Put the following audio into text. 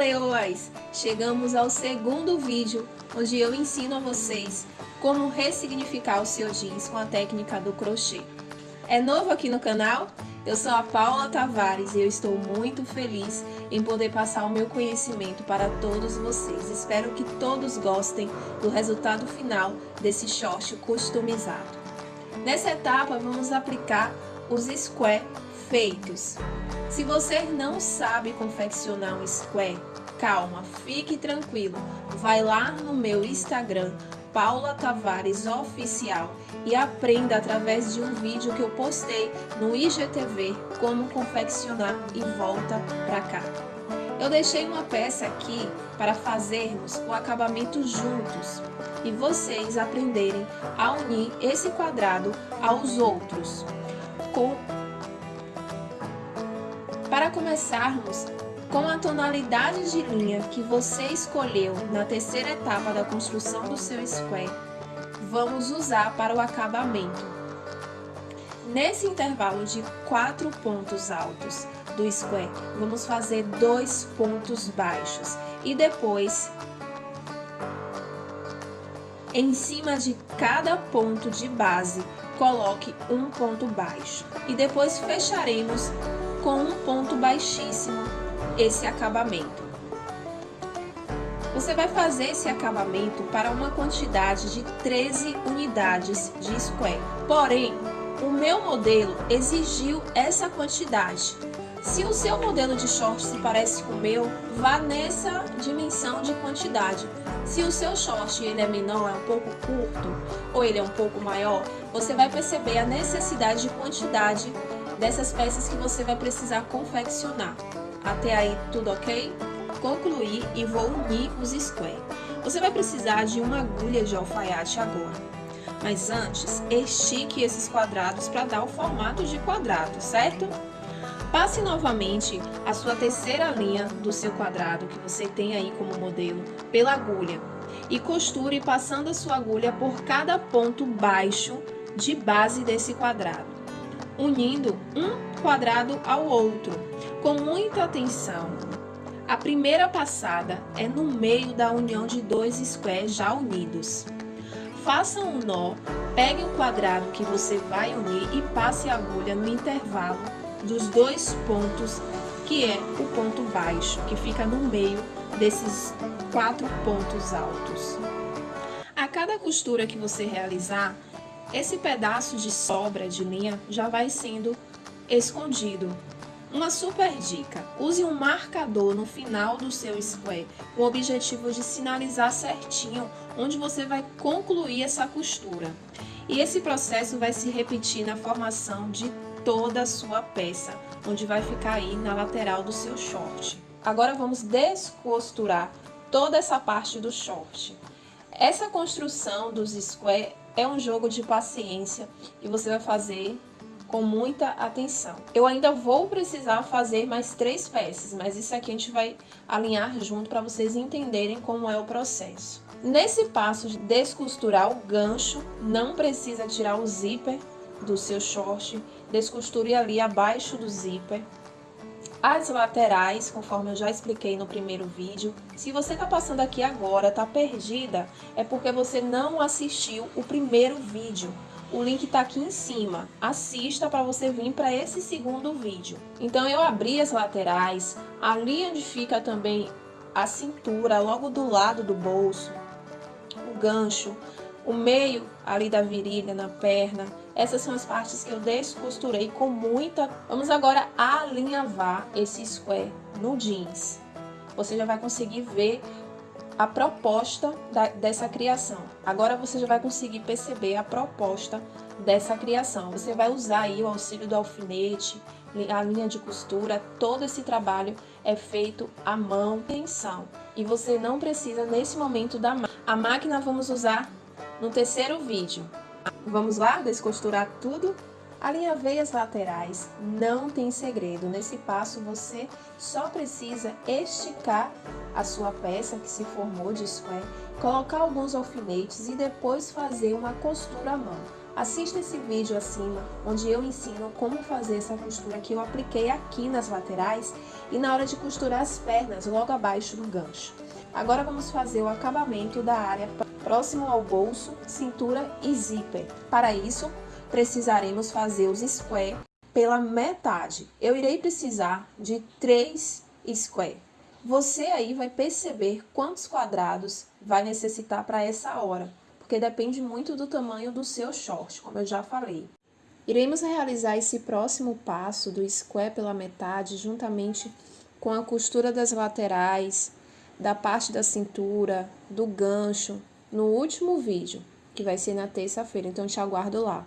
leoas! Chegamos ao segundo vídeo, onde eu ensino a vocês como ressignificar o seu jeans com a técnica do crochê. É novo aqui no canal? Eu sou a Paula Tavares e eu estou muito feliz em poder passar o meu conhecimento para todos vocês. Espero que todos gostem do resultado final desse short customizado. Nessa etapa, vamos aplicar os square feitos. Se você não sabe confeccionar um square, calma, fique tranquilo. Vai lá no meu Instagram, Paula Tavares Oficial e aprenda através de um vídeo que eu postei no IGTV como confeccionar e volta pra cá. Eu deixei uma peça aqui para fazermos o acabamento juntos e vocês aprenderem a unir esse quadrado aos outros com para começarmos, com a tonalidade de linha que você escolheu na terceira etapa da construção do seu square, vamos usar para o acabamento. Nesse intervalo de quatro pontos altos do square, vamos fazer dois pontos baixos e depois, em cima de cada ponto de base, coloque um ponto baixo e depois fecharemos com um ponto baixíssimo esse acabamento. Você vai fazer esse acabamento para uma quantidade de 13 unidades de square. Porém, o meu modelo exigiu essa quantidade. Se o seu modelo de short se parece com o meu, vá nessa dimensão de quantidade. Se o seu short ele é menor, é um pouco curto, ou ele é um pouco maior, você vai perceber a necessidade de quantidade dessas peças que você vai precisar confeccionar. Até aí, tudo ok? Concluí e vou unir os square. Você vai precisar de uma agulha de alfaiate agora. Mas antes, estique esses quadrados para dar o formato de quadrado, certo? Passe novamente a sua terceira linha do seu quadrado, que você tem aí como modelo, pela agulha. E costure passando a sua agulha por cada ponto baixo de base desse quadrado unindo um quadrado ao outro, com muita atenção. A primeira passada é no meio da união de dois squares já unidos. Faça um nó, pegue o quadrado que você vai unir e passe a agulha no intervalo dos dois pontos, que é o ponto baixo, que fica no meio desses quatro pontos altos. A cada costura que você realizar, esse pedaço de sobra de linha já vai sendo escondido. Uma super dica, use um marcador no final do seu square com o objetivo de sinalizar certinho onde você vai concluir essa costura. E esse processo vai se repetir na formação de toda a sua peça, onde vai ficar aí na lateral do seu short. Agora vamos descosturar toda essa parte do short. Essa construção dos square é um jogo de paciência e você vai fazer com muita atenção. Eu ainda vou precisar fazer mais três peças, mas isso aqui a gente vai alinhar junto para vocês entenderem como é o processo. Nesse passo de descosturar o gancho, não precisa tirar o zíper do seu short, descosture ali abaixo do zíper, as laterais, conforme eu já expliquei no primeiro vídeo, se você está passando aqui agora, está perdida, é porque você não assistiu o primeiro vídeo. O link está aqui em cima. Assista para você vir para esse segundo vídeo. Então, eu abri as laterais, ali onde fica também a cintura, logo do lado do bolso, o gancho, o meio ali da virilha, na perna. Essas são as partes que eu descosturei com muita... Vamos agora alinhavar esse square no jeans. Você já vai conseguir ver a proposta da, dessa criação. Agora você já vai conseguir perceber a proposta dessa criação. Você vai usar aí o auxílio do alfinete, a linha de costura, todo esse trabalho é feito à mão, tensão. E você não precisa nesse momento da máquina. A máquina vamos usar no terceiro vídeo. Vamos lá descosturar tudo? Alinhavei as laterais, não tem segredo. Nesse passo você só precisa esticar a sua peça que se formou de square, colocar alguns alfinetes e depois fazer uma costura à mão. Assista esse vídeo acima, onde eu ensino como fazer essa costura que eu apliquei aqui nas laterais e na hora de costurar as pernas logo abaixo do gancho. Agora vamos fazer o acabamento da área próximo ao bolso, cintura e zíper. Para isso, precisaremos fazer os square pela metade. Eu irei precisar de 3 square. Você aí vai perceber quantos quadrados vai necessitar para essa hora, porque depende muito do tamanho do seu short, como eu já falei. Iremos realizar esse próximo passo do square pela metade juntamente com a costura das laterais, da parte da cintura, do gancho, no último vídeo, que vai ser na terça-feira, então te aguardo lá.